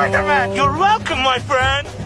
Spider-Man! You're welcome, my friend!